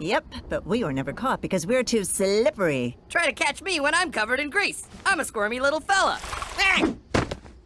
Yep, but we were never caught because we're too slippery. Try to catch me when I'm covered in grease. I'm a squirmy little fella.